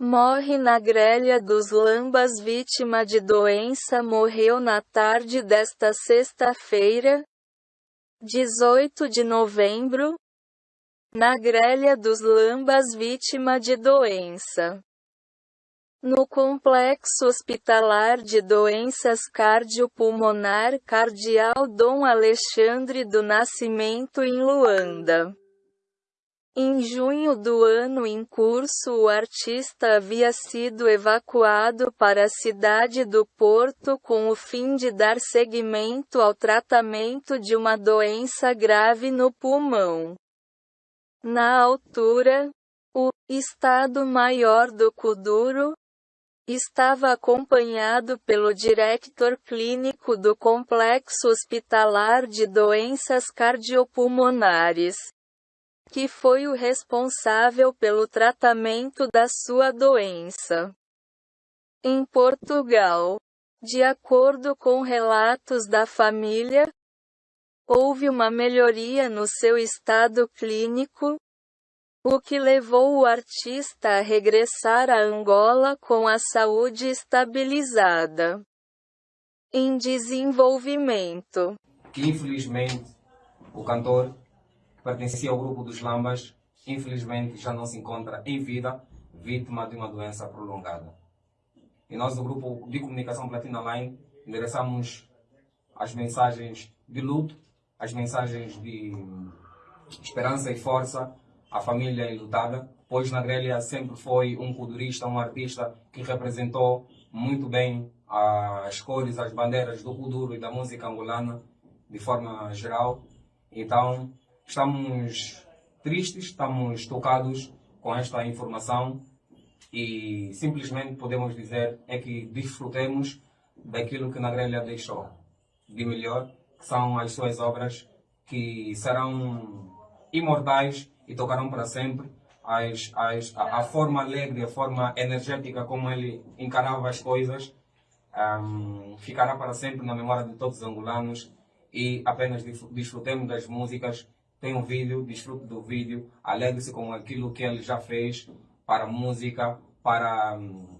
Morre na grelha dos Lambas vítima de doença morreu na tarde desta sexta-feira, 18 de novembro, na grelha dos Lambas vítima de doença. No Complexo Hospitalar de Doenças Cardiopulmonar Cardial Dom Alexandre do Nascimento em Luanda. Em junho do ano em curso o artista havia sido evacuado para a cidade do Porto com o fim de dar seguimento ao tratamento de uma doença grave no pulmão. Na altura, o Estado-Maior do Kuduro estava acompanhado pelo diretor clínico do Complexo Hospitalar de Doenças Cardiopulmonares que foi o responsável pelo tratamento da sua doença. Em Portugal, de acordo com relatos da família, houve uma melhoria no seu estado clínico, o que levou o artista a regressar a Angola com a saúde estabilizada. Em desenvolvimento. Que infelizmente o cantor pertencia ao grupo dos Lambas, infelizmente já não se encontra em vida, vítima de uma doença prolongada. E nós do grupo de comunicação Platina Line endereçamos as mensagens de luto, as mensagens de esperança e força à família enlutada, pois na grelha sempre foi um culturista, um artista que representou muito bem as cores, as bandeiras do Kuduro e da música angolana de forma geral. Então, Estamos tristes, estamos tocados com esta informação e simplesmente podemos dizer é que desfrutemos daquilo que na grelha deixou de melhor, que são as suas obras que serão imortais e tocarão para sempre. As, as, a, a, forma alegre, a forma energética como ele encarava as coisas um, ficará para sempre na memória de todos os angolanos e apenas desfrutemos das músicas tem um vídeo, desfrute do vídeo, alegre-se com aquilo que ele já fez para música, para hum,